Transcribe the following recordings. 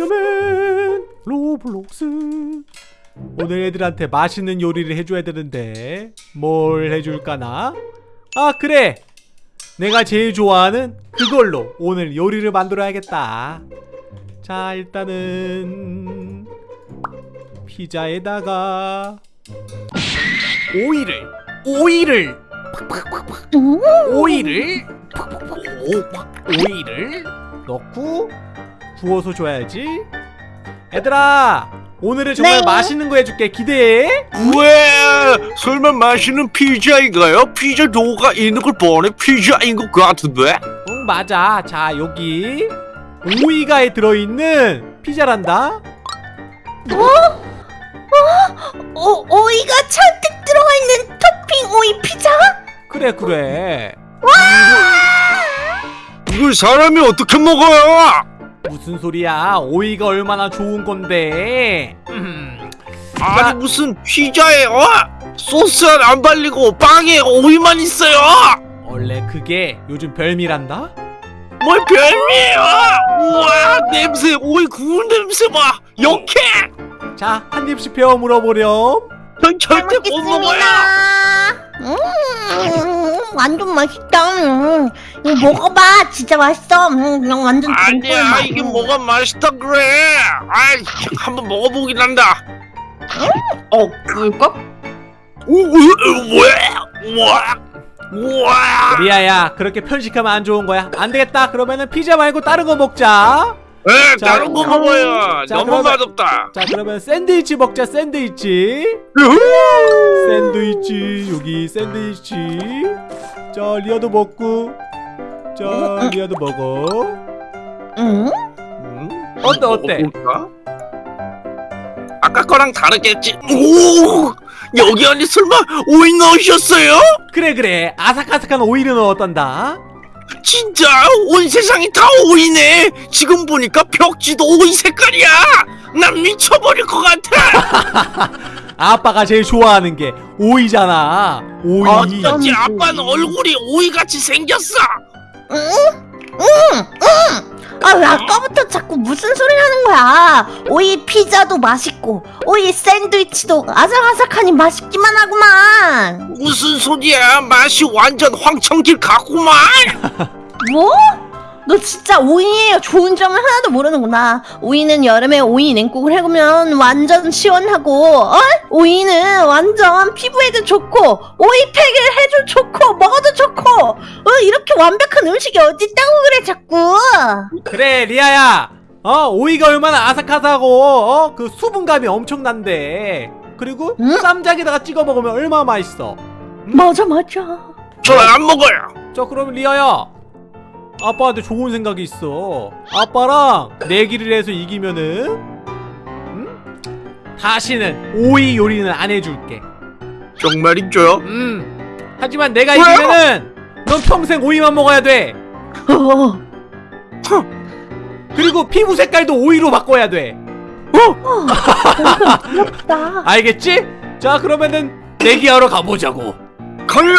잉여맨 로블록스 오늘 애들한테 맛있는 요리를 해줘야 되는데 뭘 해줄까나? 아 그래! 내가 제일 좋아하는 그걸로 오늘 요리를 만들어야겠다 자 일단은 피자에다가 오이를 오이를 오이를 오, 오이를 넣고 구워서 줘야지 얘들아 오늘은 정말 네. 맛있는 거 해줄게 기대해 왜? 설마 맛있는 피자인가요? 피자 도가 있는 걸 보니 피자인 것 같은데? 응 맞아 자 여기 오이가 들어있는 피자란다 오, 오이가 잔뜩 들어가 있는 토핑 오이 피자? 그래 그래 이걸 사람이 어떻게 먹어요? 무슨 소리야? 오이가 얼마나 좋은 건데? 음, 아니 무슨 피자에 어? 소스 안 발리고 빵에 오이만 있어요? 원래 그게 요즘 별미란다? 뭘 별미예요? 우와 냄새 오이 구운 냄새 봐. 역해! 자 한 입씩 배워 물어보렴. 전 절대 못 먹어요 음, 완전 맛있다. 음, 이거 먹어봐. 진짜 맛있어. 음, 그냥 완전 아니야 동물 이게 맛. 뭐가 맛있다 그래. 아이 한번 먹어보긴 한다. 어, 그럴까? 우왜 우와 우와. 리아야 그렇게 편식하면 안 좋은 거야. 안 되겠다. 그러면은 피자 말고 다른 거 먹자. 에 자, 다른 거 먹어요. 자, 너무 그러면- 맛없다. 자 그러면 샌드위치 먹자 샌드위치 샌드위치 여기 샌드위치. 자 리아도 먹고. 자 리아도 먹어. 응? 음, 어때, 어때? 먹어볼까? 아까 거랑 다르겠지. 오! 여기 안에 설마 오이 넣으셨어요? 그래 그래. 아삭아삭한 오이를 넣었단다. 진짜? 온 세상이 다 오이네. 지금 보니까 벽지도 오이 색깔이야. 난 미쳐버릴 것 같아 아빠가 제일 좋아하는 게 오이잖아 오이 어쩐지 아빠는 얼굴이 오이같이 생겼어 응? 응! 응! 아, 왜 아까부터 자꾸 무슨 소리 하는 거야? 오이 피자도 맛있고, 오이 샌드위치도 아삭아삭하니 맛있기만 하구만. 무슨 소리야 맛이 완전 황천길 같구만 뭐? 너 진짜 오이에 좋은 점을 하나도 모르는구나. 오이는 여름에 오이 냉국을 해보면 완전 시원하고, 어? 오이는 완전 피부에도 좋고, 오이팩을 해도 좋고, 먹어도 좋고, 어? 이렇게 완벽한 음식이 어딨다고 그래, 자꾸. 그래 리아야 어 오이가 얼마나 아삭아삭하고 어? 그 수분감이 엄청난데 그리고 응? 쌈장에다가 찍어 먹으면 얼마나 맛있어 맞아, 맞아. 저 안 먹어요 자 그럼 리아야 아빠한테 좋은 생각이 있어 아빠랑 내기를 해서 이기면은 음? 다시는 오이 요리는 안 해줄게 정말이죠? 음 하지만 내가 왜요? 이기면은 넌 평생 오이만 먹어야 돼 어, 그리고 피부 색깔도 오이로 바꿔야 돼 부럽다. 알겠지? 자 그러면은 내기하러 가보자고 가요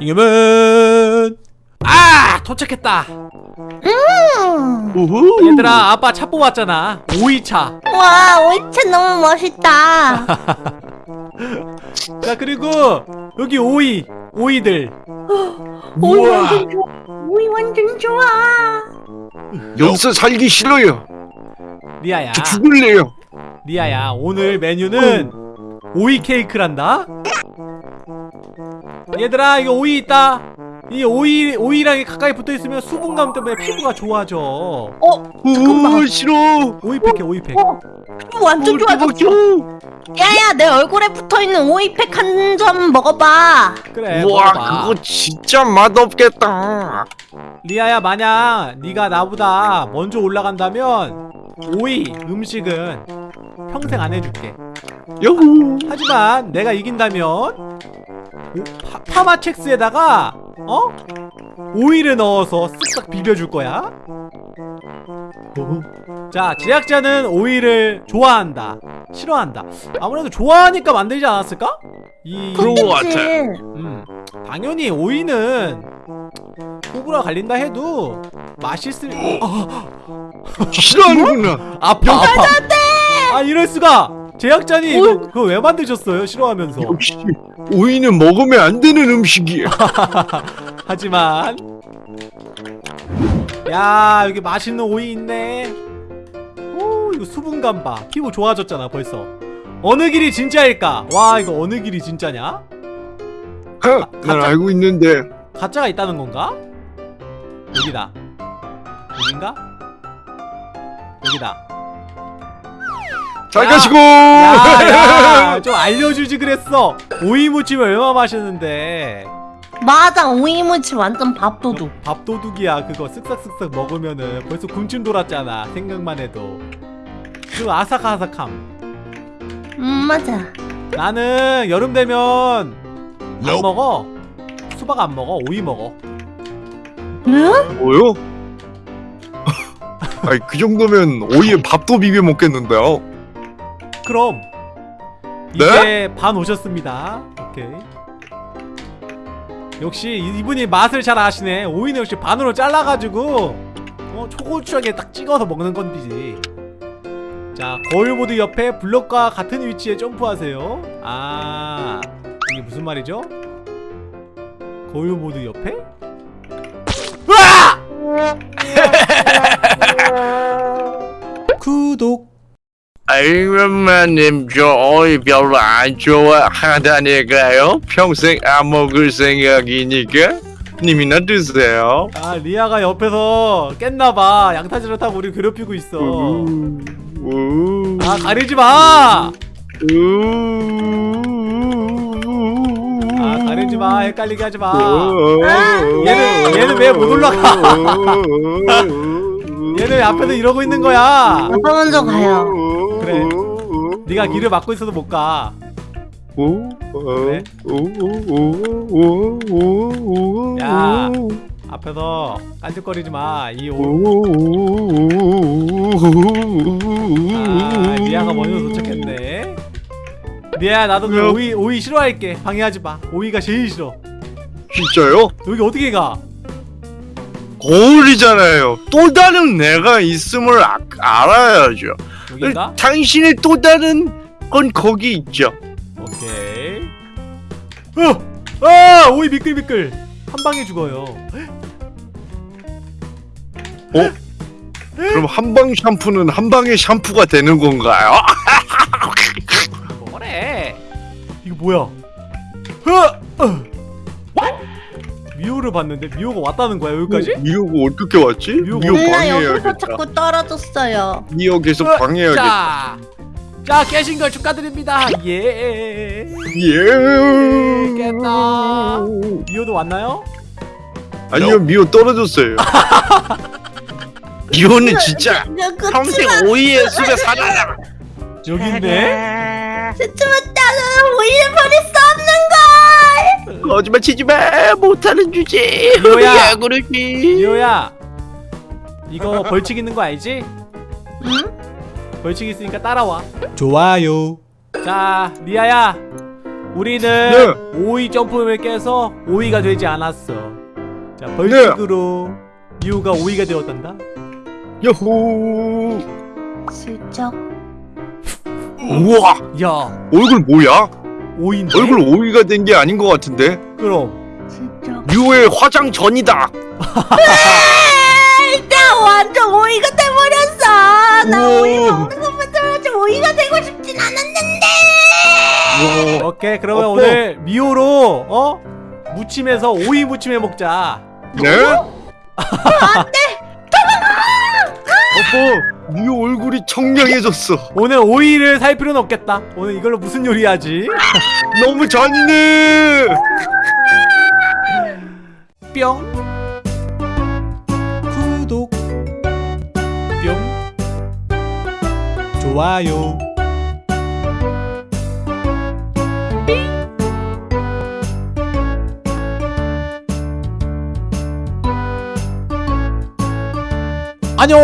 이겨면 아 도착했다. 음. 우후. 얘들아 아빠 차 뽑았잖아. 오이차. 와, 오이차 너무 멋있다. 자 그리고 여기 오이 오이들. 오이 우와. 완전 좋아. 오이 완전 좋아. 여기서 살기 싫어요. 리아야. 저 죽을래요. 리아야 오늘 메뉴는 오이 케이크란다 얘들아 이거 오이 있다. 이 오이 오이랑 가까이 붙어 있으면 수분감 때문에 피부가 좋아져. 어, 우 싫어. 오이팩해 오이팩. 어, 피부 완전 좋아졌어. 야야, 내 얼굴에 붙어 있는 오이팩 한 점 먹어봐. 그래 우와 먹어봐. 그거 진짜 맛없겠다. 리아야 만약 네가 나보다 먼저 올라간다면 오이 음식은 평생 안 해줄게. 여후 하지만 내가 이긴다면 오, 파, 파마첵스에다가 어? 오이를 넣어서 쓱싹 비벼줄 거야 자 제작자는 오이를 좋아한다 싫어한다 아무래도 좋아하니까 만들지 않았을까? 이 그런 거 같아. 음, 당연히 오이는 호불호 갈린다 해도 맛있을 아, 싫어하는구나. 아파 아파 아 이럴 수가 제작자님 뭘? 그거, 그거 왜 만드셨어요? 싫어하면서. 역시 오이는 먹으면 안 되는 음식이야. 하지만. 야 여기 맛있는 오이 있네. 오 이거 수분감 봐 피부 좋아졌잖아 벌써. 어느 길이 진짜일까? 와 이거 어느 길이 진짜냐? 난 알고 있는데. 가짜가 있다는 건가? 여기다. 여긴가? 여기다 잘 야. 가시고. 야 야 좀 알려주지 그랬어 오이 무침을 얼마 마셨는데 맞아 오이무치 완전 밥도둑 밥도둑이야 그거 쓱싹쓱싹 먹으면은 벌써 군침 돌았잖아 생각만 해도 그 아삭아삭함 음 맞아 나는 여름 되면 안 먹어 수박 안 먹어 오이 먹어 응? 뭐요? 아니 그 정도면 오이에 밥도 비벼 먹겠는데요. 그럼 이제 반 오셨습니다. 오케이. 역시 이분이 맛을 잘 아시네. 오이는 역시 반으로 잘라가지고 어 초고추하게 딱 찍어서 먹는 건디지. 자 거울보드 옆에 블럭과 같은 위치에 점프하세요. 아 이게 무슨 말이죠? 거울보드 옆에? 이언마님 저 오이 별로 안 좋아하다니까요. 평생 안 먹을 생각이니까. 님이나 드세요. 아 리아가 옆에서 깼나봐. 양타지를 타고 우리 괴롭히고 있어. 아 가리지마! 아 가리지 마. 헷갈리게 하지 마. 얘는- 얘는 왜 못 올라가? 왜 앞에서 이러고 있는 거야 아빠 먼저 가요 그래. 네가 길을 막고 있어도 못 가 그래. 야. 앞에서 깐죽거리지 마 이 오... 아 리아가 먼저 도착했네 리아야 나도 너? 오이 오이 싫어할게 방해하지 마 오이가 제일 싫어 진짜요? 여기 어떻게 가? 거울이잖아요. 또 다른 내가 있음을 아, 알아야죠. 여긴가? 당신의 또 다른 건 거기 있죠. 오케이 어! 아! 오이 미끌미끌 한 방에 죽어요 그럼 한 방 샴푸는 한 방에 샴푸가 되는 건가요? 뭐래 이거 뭐야 어! 어! 미호를 봤는데 미호가 왔다는 거야 여기까지? 미호가 어떻게 왔지? 미호가 미호 방해해야겠다. 자꾸 떨어졌어요 미호 계속 어, 방해해야겠다. 자, 자 깨신 걸 축하드립니다 예 예. 깼다. 미호도 왔나요? 아니요 미호 떨어졌어요. 미호는 진짜 평생 오이의 숲에 살아라. 여기 있네 스치마따는 오이를 버릴 수 없는 걸 거짓말 치지 마. 못하는 주제. 미호야. 야 그러지. 미호야 이거 벌칙 있는 거 알지? 응? 벌칙 있으니까 따라와 좋아요 자 리아야 우리는 네. 오이 점프를 깨서 오이가 되지 않았어 자 벌칙으로 미호가 오이가 되었단다 야호. 슬쩍 우와 야 얼굴 뭐야? 오이인데? 얼굴 오이가 된 게 아닌 것 같은데. 그럼 슬쩍 미호의 화장 전이다. 에이, 나 완전 오이가 돼버렸어 나 우와. 오이 먹는 것보다 오이가 되고 싶진 않았는데. 오케이 그러면 어뽀. 오늘 미호로 어? 무침해서 오이 무침해 먹자 네? 어뽀 미호 얼굴이 청량해졌어. 오늘 오이를 살 필요는 없겠다. 오늘 이걸로 무슨 요리하지? 너무 잔인해. 뿅. 구독. 뿅. 좋아요. 안녕